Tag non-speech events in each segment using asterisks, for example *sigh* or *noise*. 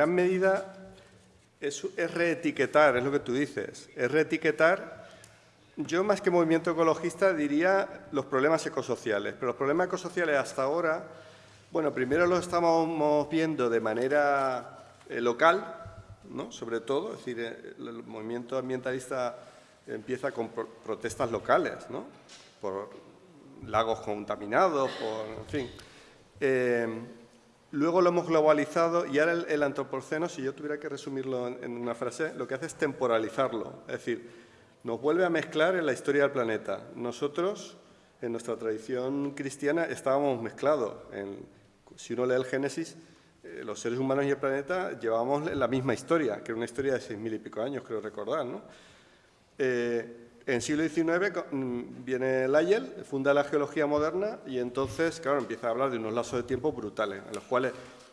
gran medida es, reetiquetar, es lo que tú dices, es reetiquetar yo más que movimiento ecologista diría los problemas ecosociales, pero los problemas ecosociales hasta ahora, bueno, primero los estamos viendo de manera eh, local, ¿no? sobre todo, es decir, eh, el movimiento ambientalista empieza con protestas locales, ¿no? por lagos contaminados, por, en fin. Eh, luego lo hemos globalizado y ahora el, antropoceno, si yo tuviera que resumirlo en una frase, lo que hace es temporalizarlo, es decir, nos vuelve a mezclar en la historia del planeta. Nosotros, en nuestra tradición cristiana, estábamos mezclados. si uno lee el Génesis, eh, los seres humanos y el planeta llevábamos la misma historia, que era una historia de seis mil y pico años, creo recordar. ¿no? Eh, en el siglo XIX mm, viene Lyell, funda la geología moderna y entonces, claro, empieza a hablar de unos lazos de tiempo brutales, en los cuales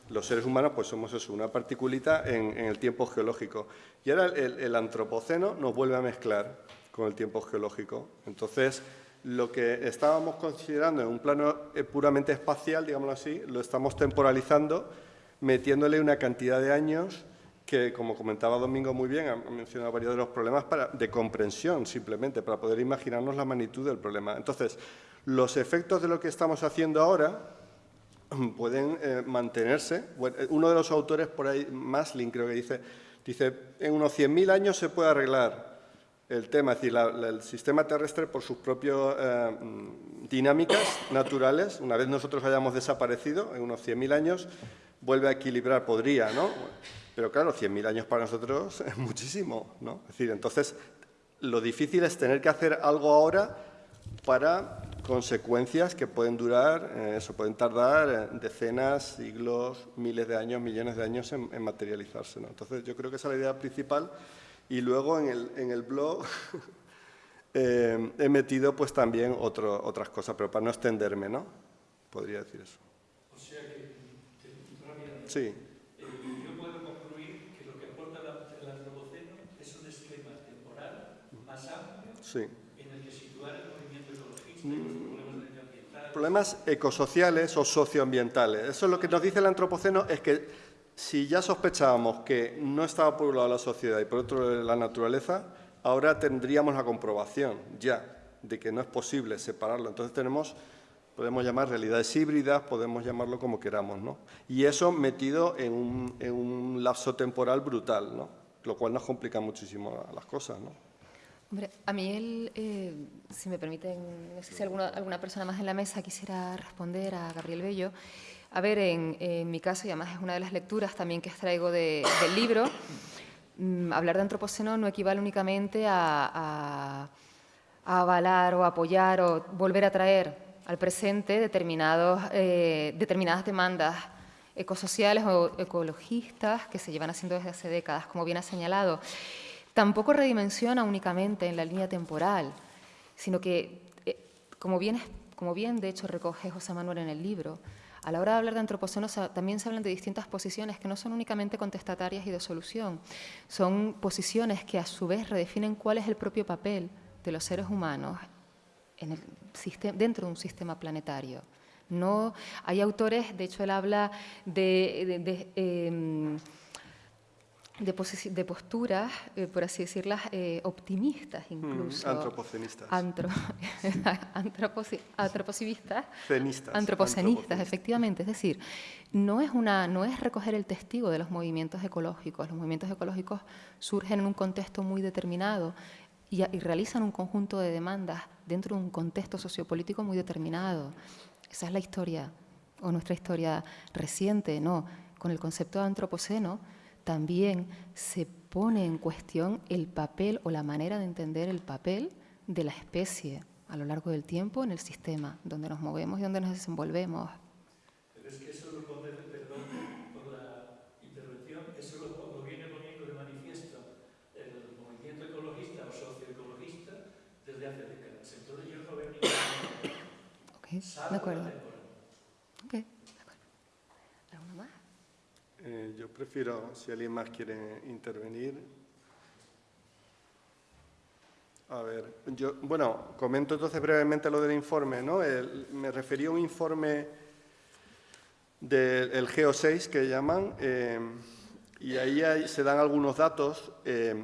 los seres humanos pues somos eso, una particulita en, el tiempo geológico. Y ahora el, antropoceno nos vuelve a mezclar con el tiempo geológico. Entonces, lo que estábamos considerando en un plano eh, puramente espacial, digámoslo así, lo estamos temporalizando, metiéndole una cantidad de años que, como comentaba Domingo muy bien, ha mencionado varios de los problemas para, de comprensión, simplemente, para poder imaginarnos la magnitud del problema. Entonces, los efectos de lo que estamos haciendo ahora *clears throat* pueden eh, mantenerse. Eh, uno de los autores por ahí, Maslin creo que dice, dice, en unos 100.000 años se puede arreglar el tema, es decir, el sistema terrestre por sus propias eh, dinámicas naturales, una vez nosotros hayamos desaparecido, en unos 100.000 años, vuelve a equilibrar, podría, ¿no? Pero claro, 100.000 años para nosotros *laughs* es muchísimo, ¿no? Es decir, entonces, lo difícil es tener que hacer algo ahora para consecuencias que pueden durar, eh, eso pueden tardar eh, decenas, siglos, miles de años, millones de años en, materializarse. Entonces, yo creo que esa es la idea principal. Y luego en el, en el blog *laughs* eh, he metido pues también otro, otras cosas, pero para no extenderme, ¿no? Podría decir eso. O sea que, sí. yo puedo concluir que lo que aporta el antropoceno es un esquema temporal más amplio sí Mm. problemas ecosociales o socioambientales. Eso es lo que nos dice el antropoceno, es que si ya sospechábamos que no estaba por un lado la sociedad y por otro la naturaleza, ahora tendríamos la comprobación ya de que no es posible separarlo. Entonces tenemos, podemos llamar realidades híbridas, podemos llamarlo como queramos, ¿no? Y eso metido en un, en un lapso temporal brutal, ¿no? Lo cual nos complica muchísimo las cosas, ¿no? Hombre, a mí, eh, si me permiten, no sé si alguna, alguna, persona más en la mesa quisiera responder a Gabriel Bello. A ver, en, mi caso, y además es una de las lecturas también que extraigo del libro, mm, hablar de antropoceno no equivale únicamente a, avalar o apoyar o volver a traer al presente determinados, eh, determinadas demandas ecosociales o ecologistas que se llevan haciendo desde hace décadas, como bien ha señalado. Tampoco redimensiona únicamente en la línea temporal, sino que, eh, como, bien, como bien de hecho recoge José Manuel en el libro, a la hora de hablar de antropoceno también se hablan de distintas posiciones que no son únicamente contestatarias y de solución, son posiciones que a su vez redefinen cuál es el propio papel de los seres humanos dentro de un sistema planetario. No, hay autores, de hecho él habla de, em, de, posturas, eh, por así decirlas, eh, optimistas mm, incluso. antropocenistas. Antro, *laughs* antropocivistas. Cenistas. Antropocenistas, efectivamente. Es decir, no es, una, no es recoger el testigo de los movimientos ecológicos. Los movimientos ecológicos surgen en un contexto muy determinado y, y realizan un conjunto de demandas dentro de un contexto sociopolítico muy determinado. Esa es la historia, o nuestra historia reciente, ¿no? Con el concepto de antropoceno, también se pone en cuestión el papel o la manera de entender el papel de la especie a lo largo del tiempo en el sistema donde nos movemos y donde nos desenvolvemos. Pero es que eso lo pone, perdón por la intervención, eso lo, viene poniendo de manifiesto el movimiento ecologista o socioecologista desde hace décadas. Entonces yo no veo ningún okay, de acuerdo. Okay. Eh, yo prefiero, si alguien más quiere intervenir. A ver, yo, bueno, comento entonces brevemente lo del informe, ¿no? me refería a un informe del GEO6 que llaman, eh, y ahí se dan algunos datos. Eh,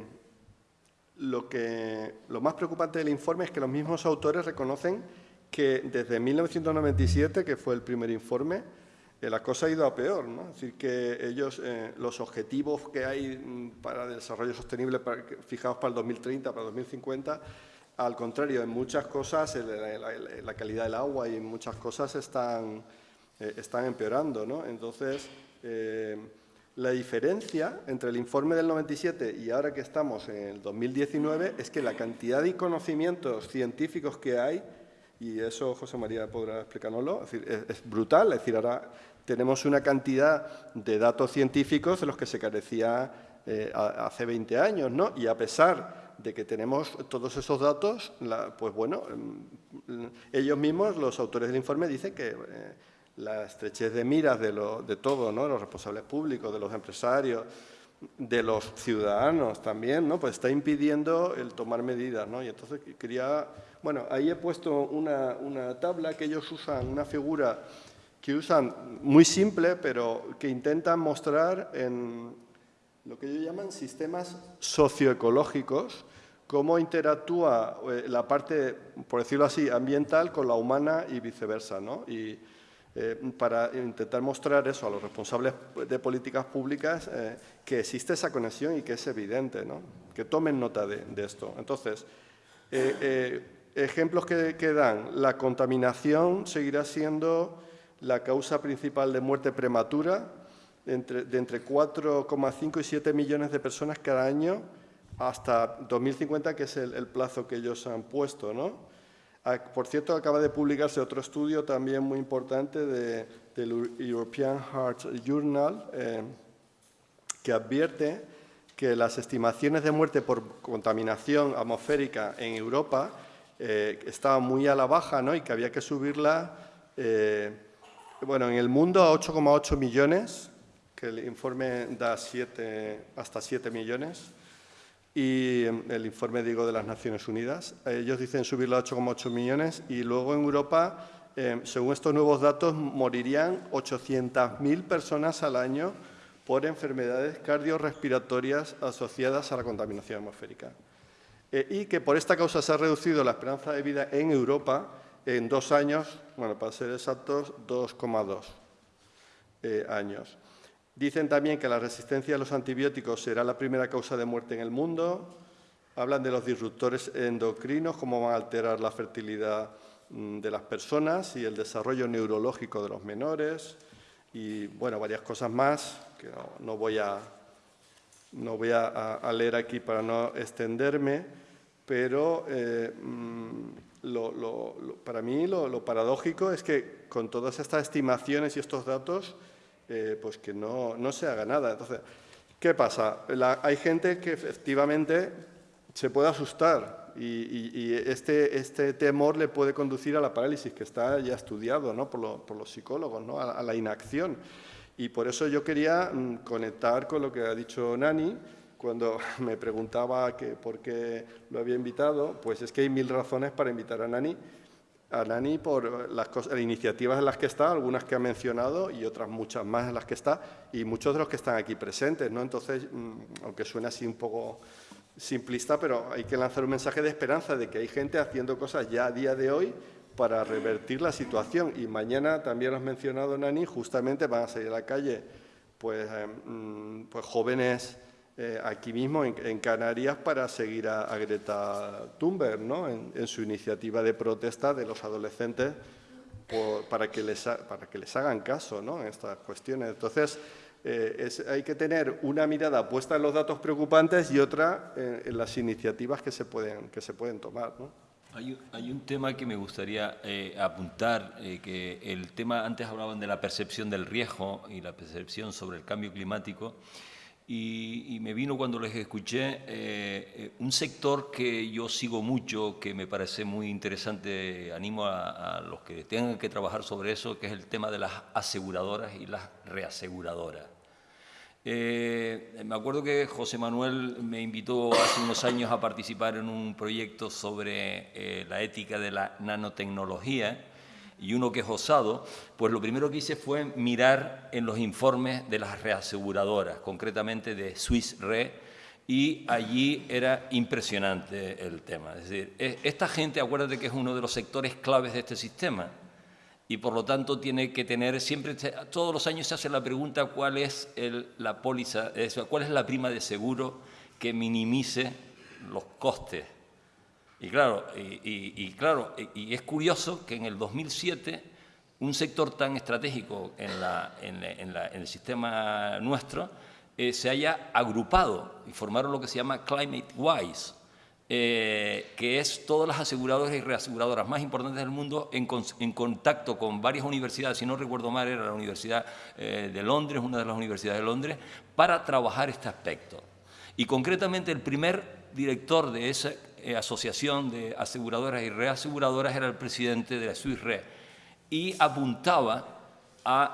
lo, que, lo más preocupante del informe es que los mismos autores reconocen que desde 1997, que fue el primer informe, eh, la cosa ha ido a peor. ¿no? Es decir, que ellos, eh, los objetivos que hay mm, para desarrollo sostenible fijados para el 2030, para el 2050, al contrario, en muchas cosas la, calidad del agua y en muchas cosas están, eh, están empeorando. ¿no? Entonces, la diferencia entre el informe del 97 y ahora que estamos en el 2019 es que la cantidad de conocimientos científicos que hay, y eso José María podrá explicárnoslo, es, brutal. Es decir, ahora tenemos una cantidad de datos científicos de los que se carecía eh, hace 20 años, ¿no? Y a pesar de que tenemos todos esos datos, pues bueno, mm, ellos mismos, los autores del informe, dicen que... Eh, la estrechez de miras de, de todo, ¿no? los responsables públicos, de los empresarios, de los ciudadanos también, ¿no? pues está impidiendo el tomar medidas. ¿no? Y entonces quería, bueno, ahí he puesto una, una tabla que ellos usan, una figura que usan muy simple, pero que intentan mostrar en lo que ellos llaman sistemas socioecológicos, cómo interactúa eh, la parte, por decirlo así, ambiental con la humana y viceversa. ¿no? Y, eh, para intentar mostrar eso a los responsables de políticas públicas, eh, que existe esa conexión y que es evidente, ¿no? que tomen nota de, esto. Entonces, ejemplos que, dan, la contaminación seguirá siendo la causa principal de muerte prematura entre, de entre 4,5 y 7 millones de personas cada año hasta 2050, que es el, plazo que ellos han puesto, ¿no? Por cierto, acaba de publicarse otro estudio también muy importante del European Heart Journal eh, que advierte que las estimaciones de muerte por contaminación atmosférica en Europa eh, estaban muy a la baja ¿no? y que había que subirla eh, bueno, en el mundo a 8,8 millones, que el informe da hasta 7 millones, y em, el informe, digo, de las Naciones Unidas. Ellos dicen subirlo a 8,8 millones y luego en Europa, em, según estos nuevos datos, morirían 800.000 personas al año por enfermedades cardiorrespiratorias asociadas a la contaminación atmosférica. Eh, y que por esta causa se ha reducido la esperanza de vida en Europa en dos años, bueno, para ser exactos, 2,2 eh, años. Dicen también que la resistencia a los antibióticos será la primera causa de muerte en el mundo. Hablan de los disruptores endocrinos, cómo van a alterar la fertilidad mm, de las personas y el desarrollo neurológico de los menores. Y, bueno, varias cosas más que no, voy, a, no voy a, leer aquí para no extenderme, pero eh, mm, para mí lo paradójico es que con todas estas estimaciones y estos datos eh, pues que no, se haga nada. Entonces, ¿qué pasa? hay gente que efectivamente se puede asustar y, este, este, temor le puede conducir a la parálisis, que está ya estudiado ¿no? por, los psicólogos, ¿no? a, la inacción. Y por eso yo quería mm, conectar con lo que ha dicho Nani, cuando *laughs* me preguntaba que por qué lo había invitado, pues es que hay mil razones para invitar a Nani, a Nani por las, iniciativas en las que está, algunas que ha mencionado y otras muchas más en las que está, y muchos de los que están aquí presentes. ¿no? Entonces, mm, aunque suene así un poco simplista, pero hay que lanzar un mensaje de esperanza de que hay gente haciendo cosas ya a día de hoy para revertir la situación. Y mañana, también lo has mencionado, Nani, justamente van a salir a la calle pues, eh, mm, pues jóvenes eh, aquí mismo en, Canarias para seguir a, Greta Thunberg ¿no? en, su iniciativa de protesta de los adolescentes para, que les, para que les hagan caso ¿no? en estas cuestiones. Entonces, eh, hay que tener una mirada puesta en los datos preocupantes y otra en, las iniciativas que se pueden, que se pueden tomar. ¿no? Hay, hay, un tema que me gustaría eh, apuntar, que el tema, antes hablaban de la percepción del riesgo y la percepción sobre el cambio climático, y, me vino cuando les escuché eh, eh, un sector que yo sigo mucho, que me parece muy interesante, animo a, los que tengan que trabajar sobre eso, que es el tema de las aseguradoras y las reaseguradoras. Eh, me acuerdo que José Manuel me invitó hace unos años a participar en un proyecto sobre la ética de la nanotecnología y uno que es osado, pues lo primero que hice fue mirar en los informes de las reaseguradoras, concretamente de Swiss Re, y allí era impresionante el tema. Es decir, e, esta gente, acuérdate que es uno de los sectores claves de este sistema, y por lo tanto tiene que tener, siempre, todos los años se hace la pregunta cuál es la póliza, cuál es la prima de seguro que minimice los costes. Y claro, y, claro, y, es curioso que en el 2007 un sector tan estratégico en, la, en, el sistema nuestro eh, se haya agrupado y formaron lo que se llama Climate Wise, eh, que es todas las aseguradoras y reaseguradoras más importantes del mundo en, contacto con varias universidades, si no recuerdo mal era la Universidad eh, de Londres, una de las universidades de Londres, para trabajar este aspecto. Y concretamente el primer director de esa eh, asociación de aseguradoras y reaseguradoras era el presidente de la Swiss Re y apuntaba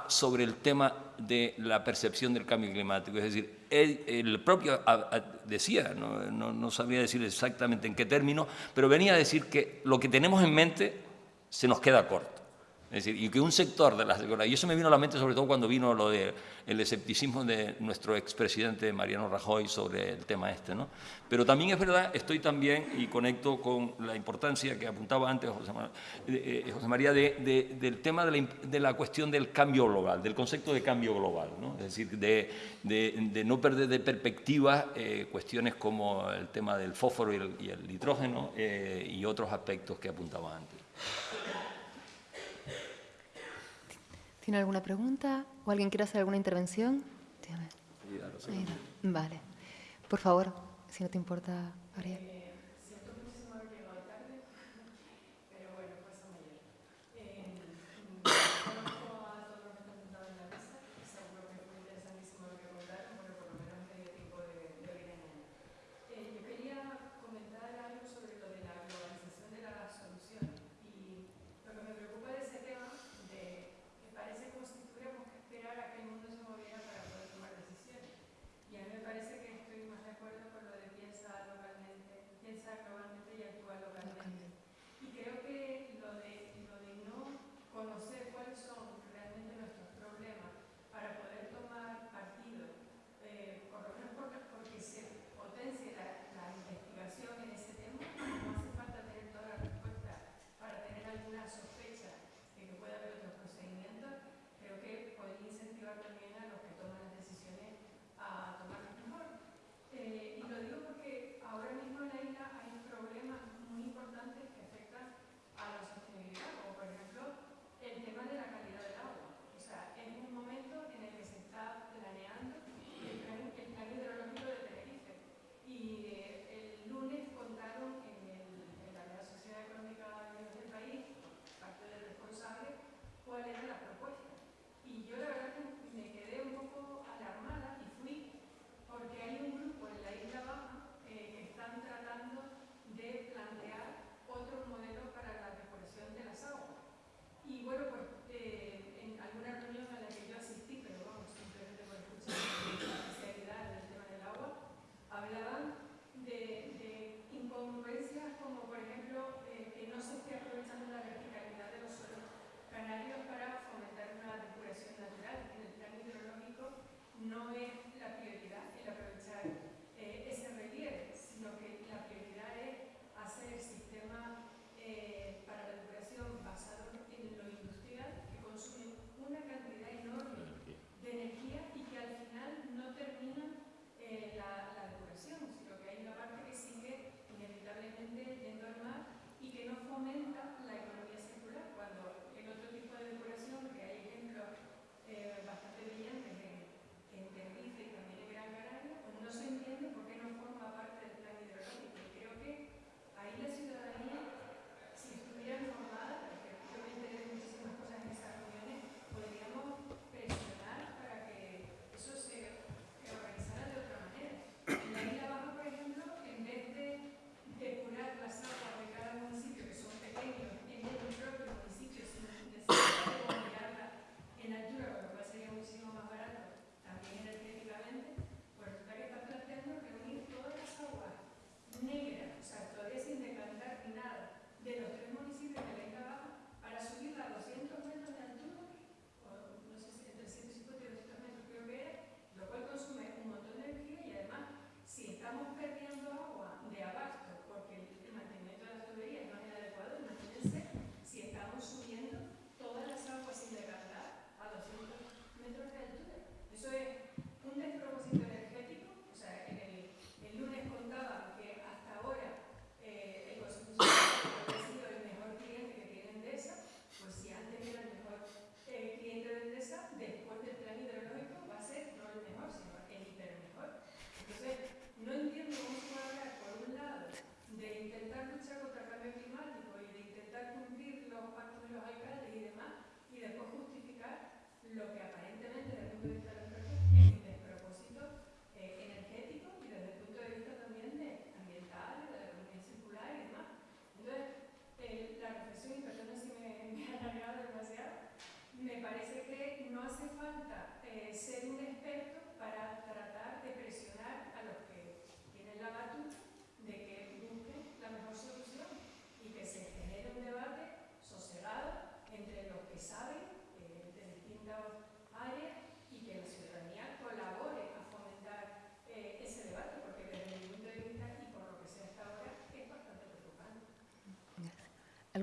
sobre el tema de la percepción del cambio climático. Es decir, el propio decía, no, no, sabría decir exactamente en qué término, pero venía a decir que lo que tenemos en mente se nos queda corto. Es decir, y que un sector de las y eso me vino a la mente sobre todo cuando vino lo del escepticismo de nuestro expresidente Mariano Rajoy sobre el tema este. ¿no? Pero también es verdad, estoy también y conecto con la importancia que apuntaba antes José, eh, eh, María de, del tema de la, de la, cuestión del cambio global, del concepto de cambio global. ¿no? Es decir, de, no perder de perspectiva eh, cuestiones como el tema del fósforo y el, y el nitrógeno y otros aspectos que apuntaba antes. ¿Tiene alguna pregunta? ¿O alguien quiere hacer alguna intervención? Vale. Por favor, si no te importa, Ariel.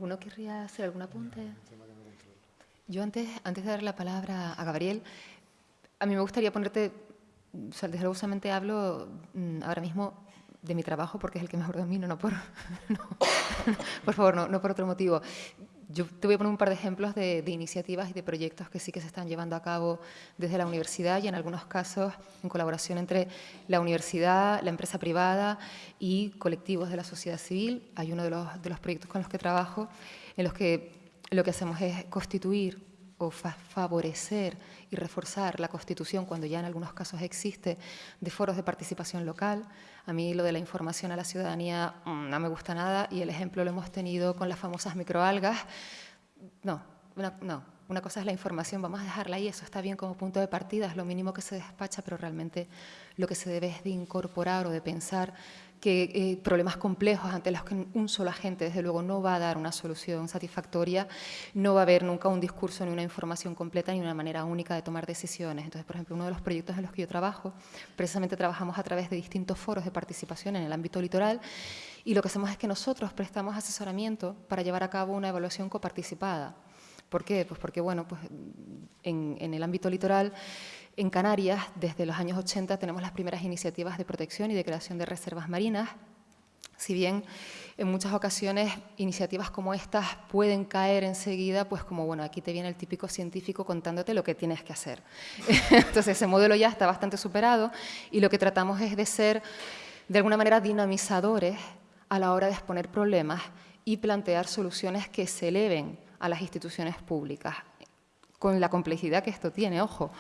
¿Alguno querría hacer algún apunte? Yo antes, antes de dar la palabra a Gabriel, a mí me gustaría ponerte, o sea, solamente hablo mm, ahora mismo de mi trabajo porque es el que mejor domino, no por, *laughs* *laughs* por favor, no, no por otro motivo. Yo te voy a poner un par de ejemplos de, iniciativas y de proyectos que sí que se están llevando a cabo desde la universidad y en algunos casos en colaboración entre la universidad, la empresa privada y colectivos de la sociedad civil. Hay uno de los, de los proyectos con los que trabajo en los que lo que hacemos es constituir o fa favorecer y reforzar la Constitución cuando ya en algunos casos existe de foros de participación local. A mí lo de la información a la ciudadanía mmm, no me gusta nada y el ejemplo lo hemos tenido con las famosas microalgas. No, una, no, una cosa es la información, vamos a dejarla ahí, eso está bien como punto de partida, es lo mínimo que se despacha, pero realmente lo que se debe es de incorporar o de pensar que eh, problemas complejos ante los que un solo agente, desde luego, no va a dar una solución satisfactoria, no va a haber nunca un discurso ni una información completa ni una manera única de tomar decisiones. Entonces, por ejemplo, uno de los proyectos en los que yo trabajo, precisamente trabajamos a través de distintos foros de participación en el ámbito litoral y lo que hacemos es que nosotros prestamos asesoramiento para llevar a cabo una evaluación coparticipada. ¿Por qué? Pues porque, bueno, pues en, en el ámbito litoral en Canarias, desde los años 80, tenemos las primeras iniciativas de protección y de creación de reservas marinas. Si bien en muchas ocasiones iniciativas como estas pueden caer enseguida, pues como, bueno, aquí te viene el típico científico contándote lo que tienes que hacer. *laughs* Entonces ese modelo ya está bastante superado y lo que tratamos es de ser, de alguna manera, dinamizadores a la hora de exponer problemas y plantear soluciones que se eleven a las instituciones públicas, con la complejidad que esto tiene, ojo,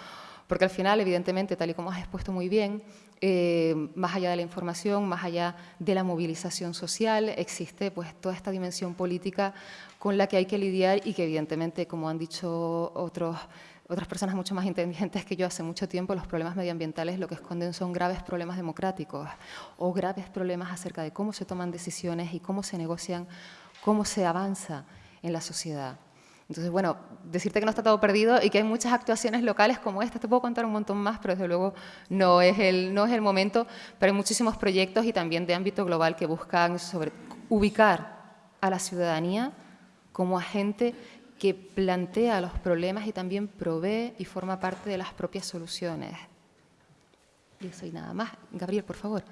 porque al final, evidentemente, tal y como has expuesto muy bien, eh, más allá de la información, más allá de la movilización social, existe pues, toda esta dimensión política con la que hay que lidiar y que evidentemente, como han dicho otros, otras personas mucho más inteligentes que yo hace mucho tiempo, los problemas medioambientales lo que esconden son graves problemas democráticos o graves problemas acerca de cómo se toman decisiones y cómo se negocian, cómo se avanza en la sociedad. Entonces, bueno, decirte que no está todo perdido y que hay muchas actuaciones locales como esta, te puedo contar un montón más, pero desde luego no es el, no es el momento, pero hay muchísimos proyectos y también de ámbito global que buscan sobre, ubicar a la ciudadanía como agente que plantea los problemas y también provee y forma parte de las propias soluciones. Y eso y nada más. Gabriel, por favor.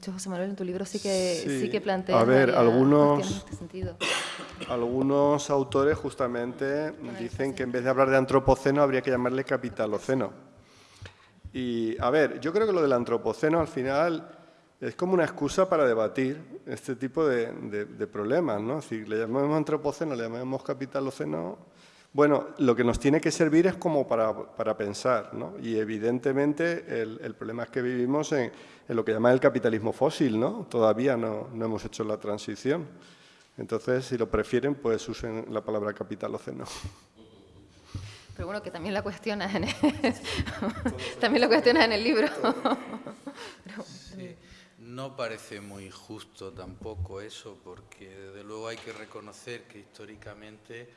Hecho, José Manuel, en tu libro sí que, sí. sí que plantea... A ver, algunos, este algunos autores justamente dicen que en vez de hablar de antropoceno habría que llamarle capitaloceno. Y, a ver, yo creo que lo del antropoceno al final es como una excusa para debatir este tipo de, de, de problemas, ¿no? Si le llamamos antropoceno, le llamamos capitaloceno, Bueno, lo que nos tiene que servir es como para, para pensar, ¿no? Y evidentemente el, el problema es que vivimos en, en, lo que llaman el capitalismo fósil, ¿no? Todavía no, no, hemos hecho la transición. Entonces, si lo prefieren, pues usen la palabra capitaloceno. Pero bueno, que también la cuestionas en el, *laughs* también lo cuestionas en el libro. *laughs* Sí. No parece muy justo tampoco eso, porque desde luego hay que reconocer que históricamente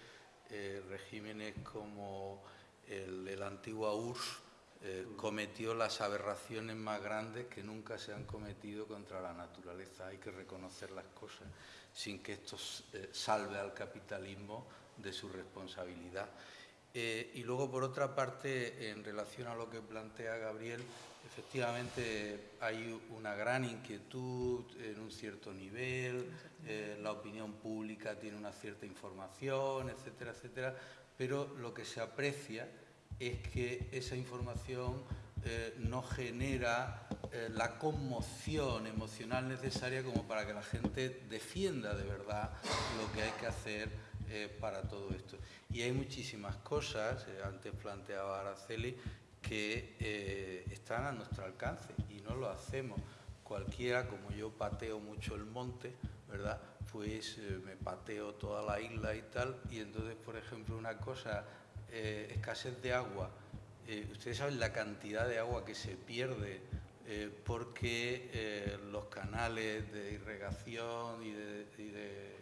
eh, regímenes como el, el antiguo URSS eh, cometió las aberraciones más grandes que nunca se han cometido contra la naturaleza. Hay que reconocer las cosas sin que esto eh, salve al capitalismo de su responsabilidad. Eh, y luego, por otra parte, en relación a lo que plantea Gabriel, efectivamente hay una gran inquietud en un cierto nivel, eh, la opinión pública tiene una cierta información, etcétera, etcétera, pero lo que se aprecia es que esa información eh, no genera eh, la conmoción emocional necesaria como para que la gente defienda de verdad lo que hay que hacer para todo esto. Y hay muchísimas cosas, antes planteaba Araceli, que eh, están a nuestro alcance y no lo hacemos. Cualquiera, como yo pateo mucho el monte, ¿verdad? Pues eh, me pateo toda la isla y tal, y entonces, por ejemplo, una cosa, eh, escasez de agua. Ustedes saben la cantidad de agua que se pierde porque los canales de irrigación y de, y de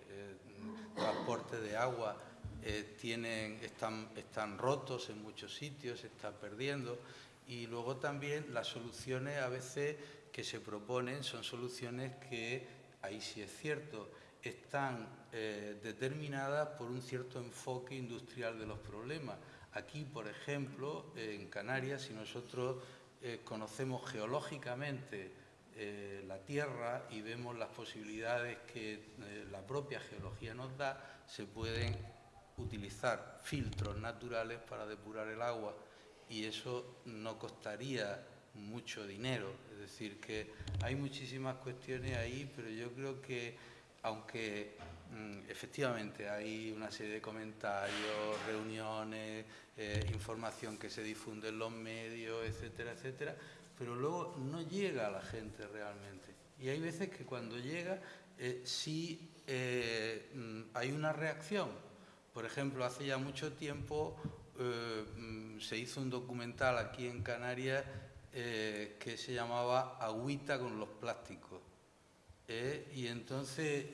transporte de agua eh, tienen, están, están rotos en muchos sitios, se está perdiendo. Y luego también las soluciones a veces que se proponen son soluciones que, ahí sí es cierto, están eh, determinadas por un cierto enfoque industrial de los problemas. Aquí, por ejemplo, en Canarias, si nosotros eh, conocemos geológicamente la Tierra y vemos las posibilidades que la propia geología nos da, se pueden utilizar filtros naturales para depurar el agua y eso no costaría mucho dinero. Es decir, que hay muchísimas cuestiones ahí, pero yo creo que aunque mmm, efectivamente hay una serie de comentarios, reuniones, eh, información que se difunde en los medios, etcétera, etcétera, pero luego no llega a la gente realmente. Y hay veces que cuando llega eh, sí eh, mm, hay una reacción. Por ejemplo, hace ya mucho tiempo eh, mm, se hizo un documental aquí en Canarias eh, que se llamaba Agüita con los plásticos. Eh, y entonces,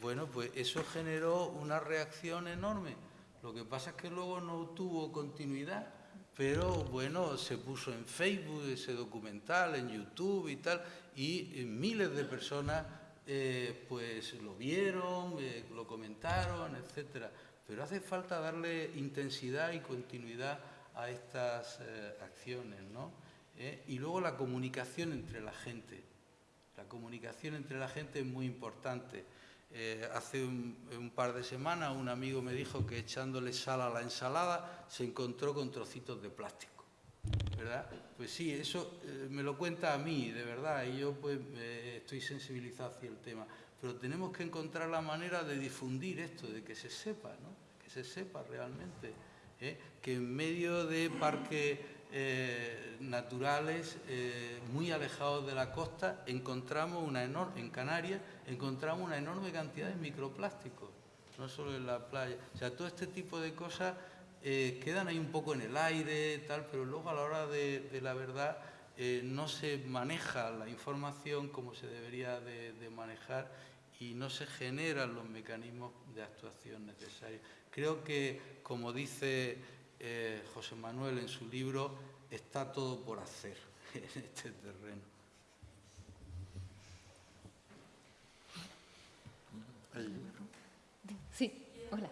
bueno, pues eso generó una reacción enorme. Lo que pasa es que luego no tuvo continuidad pero bueno, se puso en Facebook ese documental, en YouTube y tal, y miles de personas pues lo vieron, lo comentaron, etcétera. Pero hace falta darle intensidad y continuidad a estas eh, acciones, ¿no? ¿Eh? Y luego la comunicación entre la gente. La comunicación entre la gente es muy importante. Eh, hace un, par de semanas un amigo me dijo que echándole sal a la ensalada se encontró con trocitos de plástico. ¿Verdad? Pues sí, eso me lo cuenta a mí, de verdad, y yo pues estoy sensibilizado hacia el tema. Pero tenemos que encontrar la manera de difundir esto, de que se sepa, ¿no? Que se sepa realmente. ¿eh? Que en medio de parques eh, naturales eh, muy alejados de la costa encontramos una enorme, en Canarias encontramos una enorme cantidad de microplásticos, no solo en la playa. O sea, todo este tipo de cosas quedan ahí un poco en el aire, tal, pero luego a la hora de, la verdad no se maneja la información como se debería de, de manejar y no se generan los mecanismos de actuación necesarios. Creo que, como dice eh, José Manuel en su libro, está todo por hacer *laughs* en este terreno. Sí, hola.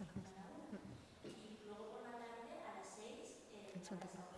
Alcanza, alcanza. Santa Cruz.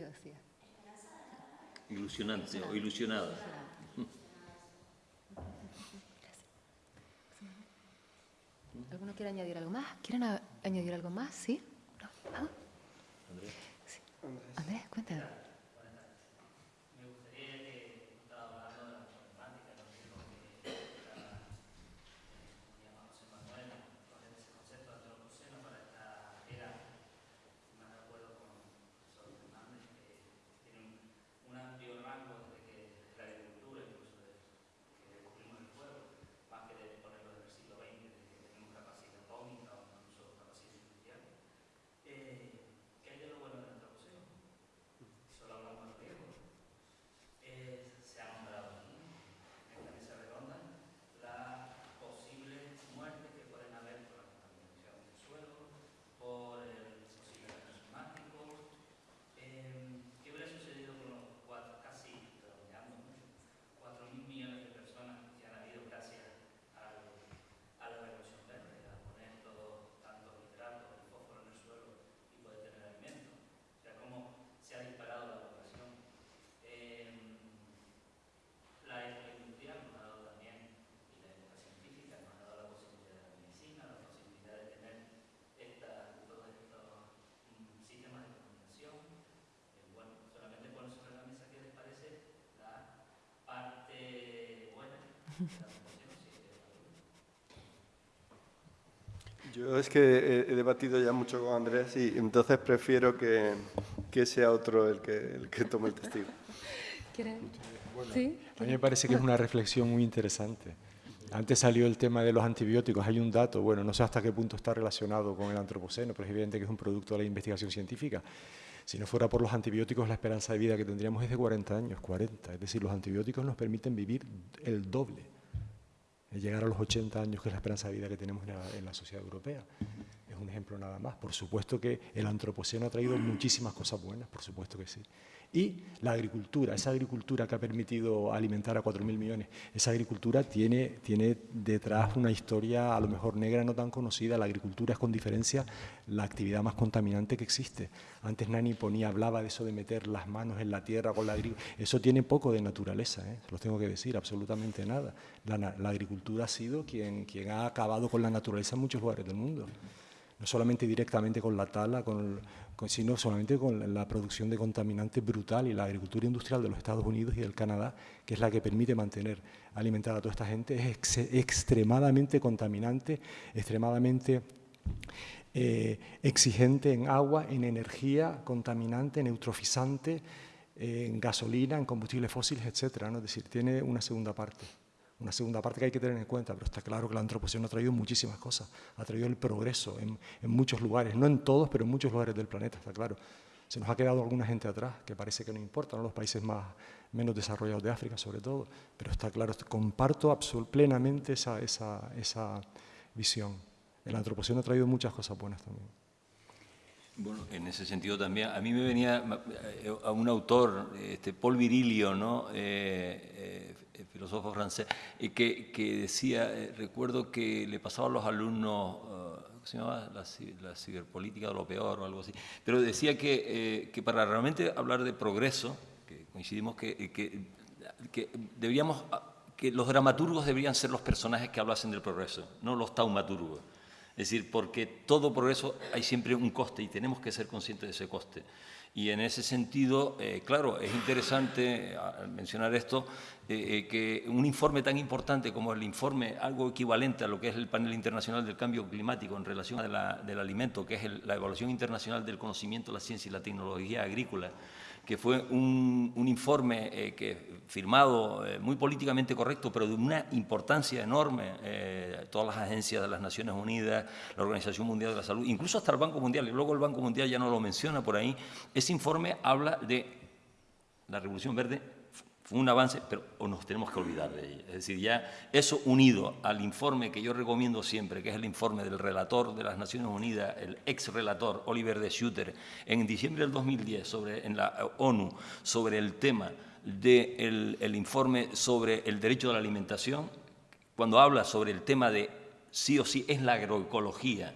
Decía. Ilusionante o ilusionada. ¿Alguno quiere añadir algo más? ¿Quieren añadir algo más? ¿Sí? ¿No? ¿Ah? Sí. Andrés, cuéntame. Me gustaría que estaba hablando de la problemática, lo mismo que la, como llama José Manuel, coger ese concepto de antropoceno para esta era, más de acuerdo con el profesor Fernández, que tiene un, un amplio rango desde que desde la agricultura, incluso desde que descubrimos el fuego, más que de ponerlo en el siglo XX, desde que tenemos capacidad atómica o incluso capacidad industrial. Eh, ¿Qué hay de lo bueno del antropoceno? Solo hablamos de riesgos. Eh, se ha nombrado aquí, en esta mesa redonda, las posibles muertes que pueden haber por la contaminación del suelo, por el posible cambio climático. Eh, ¿Qué hubiera sucedido con los cuatro, casi, redondeando mucho, cuatro mil millones de personas que han habido gracias al- a la revolución verde, a poner todo, tanto nitrato y fósforo en el suelo y poder tener alimento? O sea, cómo se ha disparado la población. Eh, la época industrial nos ha dado también, y la época científica nos ha dado la posibilidad de la medicina, la posibilidad de tener esta, todos estos mm, sistemas de comunicación. Eh, bueno, solamente poner sobre la mesa qué les parece la parte buena de la promoción, si es que la duda. Yo es que he, debatido ya mucho con Andrés y entonces prefiero que, que sea otro el que, el que tome el testigo. A mí me parece que es una reflexión muy interesante. Antes salió el tema de los antibióticos. Hay un dato, bueno, no sé hasta qué punto está relacionado con el antropoceno, pero es evidente que es un producto de la investigación científica. Si no fuera por los antibióticos, la esperanza de vida que tendríamos es de 40 años, 40. Es decir, los antibióticos nos permiten vivir el doble, llegar a los 80 años, que es la esperanza de vida que tenemos en la, en la sociedad europea. Es un ejemplo nada más. Por supuesto que el antropoceno ha traído muchísimas cosas buenas, por supuesto que sí. Y la agricultura, esa agricultura que ha permitido alimentar a 4.000 millones, esa agricultura tiene, detrás una historia a lo mejor negra no tan conocida. La agricultura es con diferencia la actividad más contaminante que existe. Antes Nani ponía, hablaba de eso de meter las manos en la tierra con la agricultura. Eso tiene poco de naturaleza, ¿eh? los tengo que decir, absolutamente nada. La, agricultura ha sido quien ha acabado con la naturaleza en muchos lugares del mundo no solamente directamente con la tala, con sino solamente con la producción de contaminantes brutal y la agricultura industrial de los Estados Unidos y del Canadá, que es la que permite mantener alimentada a toda esta gente, es ex- extremadamente contaminante, extremadamente eh, exigente en agua, en energía, contaminante, en eutrofizante, eh, en gasolina, en combustibles fósiles, etcétera, ¿no? Es decir, tiene una segunda parte. Una segunda parte que hay que tener en cuenta, pero está claro que el antropoceno ha traído muchísimas cosas, ha traído el progreso en, en muchos lugares, no en todos, pero en muchos lugares del planeta, está claro. Se nos ha quedado alguna gente atrás, que parece que no importa, ¿no? los países más, menos desarrollados de África sobre todo, pero está claro, comparto plenamente esa, esa, esa visión. El antropoceno ha traído muchas cosas buenas también. Bueno, en ese sentido también, a mí me venía eh, a un autor, este, Paul Virilio, ¿no? Eh, eh, filósofo francés, eh, que, que decía, eh, recuerdo que le pasaba a los alumnos, ¿cómo se llamaba? La, la ciberpolítica de lo peor o algo así, pero decía que, eh, que para realmente hablar de progreso, que coincidimos que, eh, que, deberíamos, que los dramaturgos deberían ser los personajes que hablasen del progreso, no los taumaturgos. Es decir, porque todo progreso hay siempre un coste y tenemos que ser conscientes de ese coste. Y en ese sentido, eh, claro, es interesante al mencionar esto, eh, eh, que un informe tan importante como el informe, algo equivalente a lo que es el panel internacional del cambio climático en relación a la, del alimento, que es la evaluación internacional del conocimiento, la ciencia y la tecnología agrícola, que fue un, informe eh, que, firmado eh, muy políticamente correcto, pero de una importancia enorme, eh, todas las agencias de las Naciones Unidas, la Organización Mundial de la Salud, incluso hasta el Banco Mundial, y luego el Banco Mundial ya no lo menciona por ahí, ese informe habla de la Revolución Verde fue un avance, pero nos tenemos que olvidar de ella. Es decir, ya eso unido al informe que yo recomiendo siempre, que es el informe del relator de las Naciones Unidas, el ex relator Oliver de Schutter, en diciembre del 2010 sobre, en la ONU sobre el tema del el informe sobre el derecho de la alimentación, cuando habla sobre el tema de sí o sí es la agroecología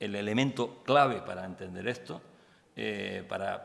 el elemento clave para entender esto, eh, para,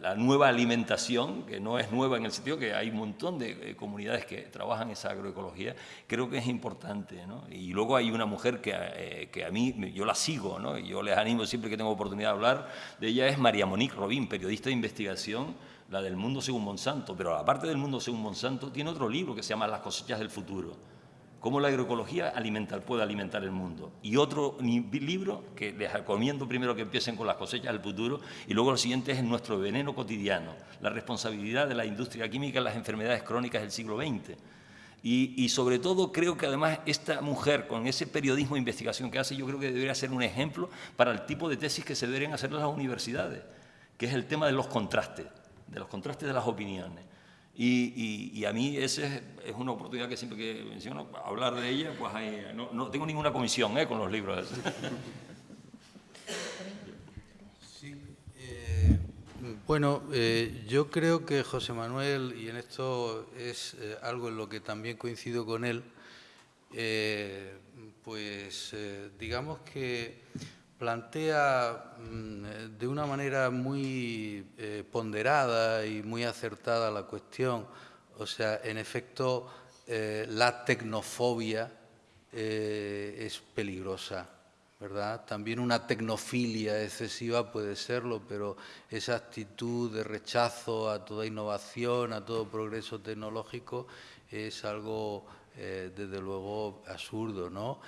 la, nueva alimentación, que no es nueva en el sentido que hay un montón de eh, comunidades que trabajan esa agroecología, creo que es importante. ¿no? Y luego hay una mujer que, eh, que, a mí, yo la sigo, ¿no? yo les animo siempre que tengo oportunidad de hablar de ella, es María Monique Robín, periodista de investigación, la del Mundo según Monsanto, pero aparte del Mundo según Monsanto, tiene otro libro que se llama Las cosechas del futuro cómo la agroecología alimenta, puede alimentar el mundo. Y otro libro que les recomiendo primero que empiecen con las cosechas del futuro y luego lo siguiente es nuestro veneno cotidiano, la responsabilidad de la industria química en las enfermedades crónicas del siglo XX. Y, y, sobre todo creo que además esta mujer con ese periodismo de investigación que hace yo creo que debería ser un ejemplo para el tipo de tesis que se deberían hacer en las universidades, que es el tema de los contrastes, de los contrastes de las opiniones. Y, a mí esa es, una oportunidad que siempre que menciono, hablar de ella, pues no, tengo ninguna comisión ¿eh? con los libros. *laughs* Eh, bueno, eh, yo creo que José Manuel, y en esto es algo en lo que también coincido con él, pues digamos que plantea mm, de una manera muy eh, ponderada y muy acertada la cuestión. O sea, en efecto, eh, la tecnofobia eh, es peligrosa, ¿verdad? También una tecnofilia excesiva puede serlo, pero esa actitud de rechazo a toda innovación, a todo progreso tecnológico, es algo, desde luego, absurdo, ¿no?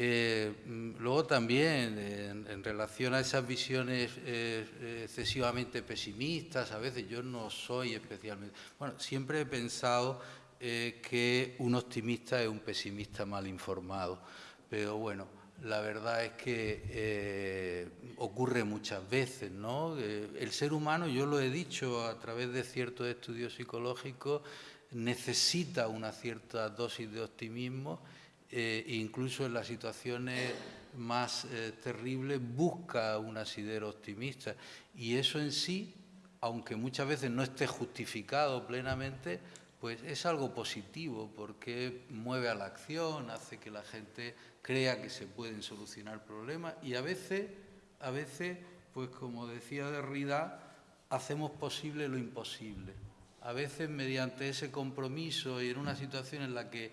Eh, mm, luego también, en, relación a esas visiones eh, excesivamente pesimistas, a veces yo no soy especialmente... Bueno, siempre he pensado eh, que un optimista es un pesimista mal informado, pero bueno, la verdad es que ocurre muchas veces, ¿no? el ser humano, yo lo he dicho a través de ciertos estudios psicológicos, necesita una cierta dosis de optimismo eh, incluso en las situaciones más eh, terribles, busca un asidero optimista. Y eso en sí, aunque muchas veces no esté justificado plenamente, pues es algo positivo porque mueve a la acción, hace que la gente crea que se pueden solucionar problemas y a veces, a veces, pues como decía Derrida, hacemos posible lo imposible. A veces mediante ese compromiso y en una situación en la que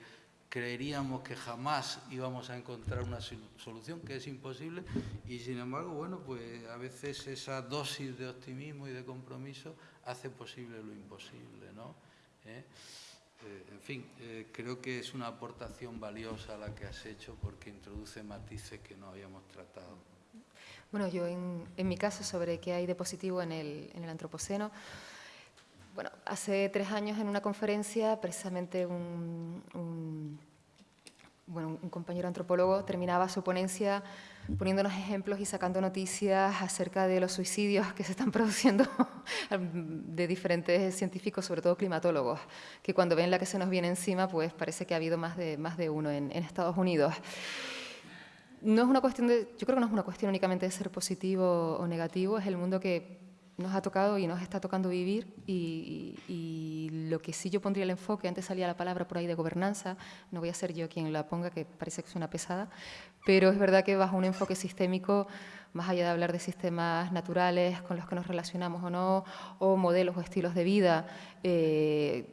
creeríamos que jamás íbamos a encontrar una solución, que es imposible, y sin embargo, bueno, pues a veces esa dosis de optimismo y de compromiso hace posible lo imposible, ¿no? ¿Eh? Eh, en fin, eh, creo que es una aportación valiosa la que has hecho porque introduce matices que no habíamos tratado. Bueno, yo en, mi caso sobre qué hay de positivo en el, en el antropoceno, hace tres años en una conferencia, precisamente un, bueno, un compañero antropólogo terminaba su ponencia poniéndonos ejemplos y sacando noticias acerca de los suicidios que se están *laughs* produciendo de diferentes científicos, sobre todo climatólogos, que cuando ven la que se nos viene encima, pues parece que ha habido más de, más de uno en, en Estados Unidos. No es una cuestión de, yo creo que no es una cuestión únicamente de ser positivo o negativo, es el mundo que nos ha tocado y nos está tocando vivir y, lo que sí yo pondría el enfoque, antes salía la palabra por ahí de gobernanza, no voy a ser yo quien la ponga, que parece que es una pesada, pero es verdad que bajo un enfoque sistémico, más allá de hablar de sistemas naturales con los que nos relacionamos o no, o modelos o estilos de vida, eh,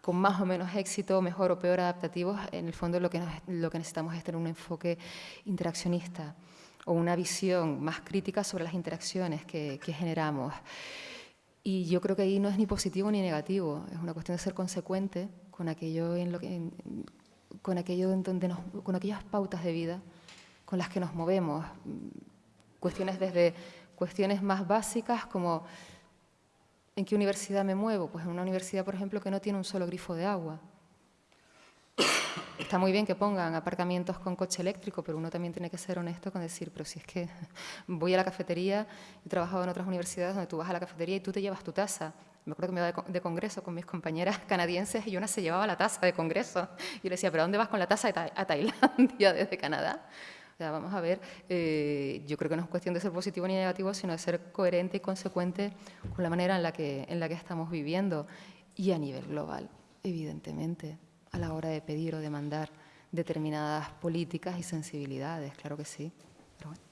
con más o menos éxito, mejor o peor adaptativos, en el fondo lo que, lo que necesitamos es tener un enfoque interaccionista o una visión más crítica sobre las interacciones que, generamos. Y yo creo que ahí no es ni positivo ni negativo, es una cuestión de ser consecuente con aquello en con aquello donde nos, con aquellas pautas de vida con las que nos movemos. Cuestiones desde cuestiones más básicas como ¿en qué universidad me muevo? Pues en una universidad, por ejemplo, que no tiene un solo grifo de agua. Está muy bien que pongan aparcamientos con coche eléctrico, pero uno también tiene que ser honesto con decir, pero si es que *laughs* voy a la cafetería, he trabajado en otras universidades donde tú vas a la cafetería y tú te llevas tu taza. Me acuerdo que me iba de, co- de congreso con mis compañeras *laughs* canadienses y una se llevaba la taza de congreso. Y yo le decía, ¿pero dónde vas con la taza a Tailandia *laughs* desde Canadá? O sea, vamos a ver, eh, yo creo que no es cuestión de ser positivo ni negativo, sino de ser coherente y consecuente con la manera en la que, en la que estamos viviendo y a nivel global, evidentemente, a la hora de pedir o demandar determinadas políticas y sensibilidades, claro que sí. Pero bueno.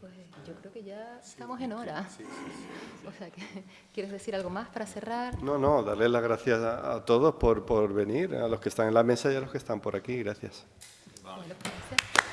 Pues yo creo que ya estamos en hora. *laughs* O sea, que, ¿quieres decir algo más para cerrar? No, no, darles las gracias a, a todos por, por venir, a los que están en la mesa y a los que están por aquí. Gracias. Bueno, pues, gracias.